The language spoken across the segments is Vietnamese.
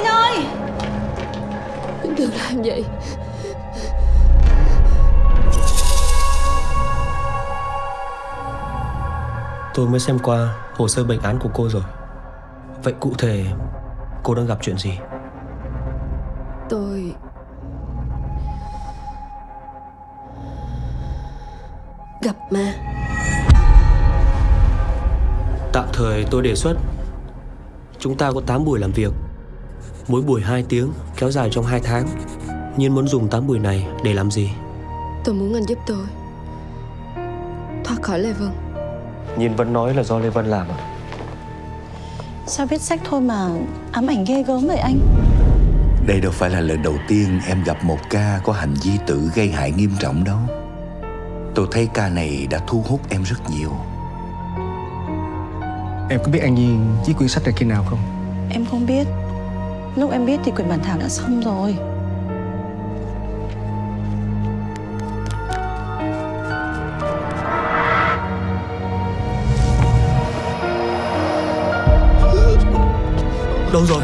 ơi! Đừng làm vậy. Tôi mới xem qua hồ sơ bệnh án của cô rồi. Vậy cụ thể cô đang gặp chuyện gì? Tôi Gặp ma Tạm thời tôi đề xuất Chúng ta có 8 buổi làm việc Mỗi buổi 2 tiếng Kéo dài trong 2 tháng Nhiên muốn dùng 8 buổi này để làm gì? Tôi muốn anh giúp tôi Thoát khỏi Lê Vân Nhiên vẫn nói là do Lê Vân làm à? Sao viết sách thôi mà ám ảnh ghê gớm vậy anh Đây đâu phải là lần đầu tiên em gặp một ca có hành vi tự gây hại nghiêm trọng đâu. Tôi thấy ca này đã thu hút em rất nhiều. Em có biết An Nhiên viết quyển sách này khi nào không? Em không biết Lúc em biết thì quyển bản thảo đã xong rồi. Đâu rồi?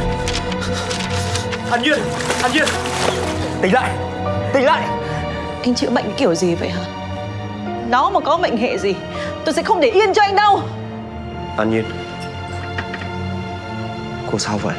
An Nhiên An Nhiên! Tỉnh lại Tỉnh lại! Anh chữa bệnh kiểu gì vậy hả? Nó mà có bệnh hệ gì Tôi sẽ không để yên cho anh đâu! An Nhiên Cô sao vậy?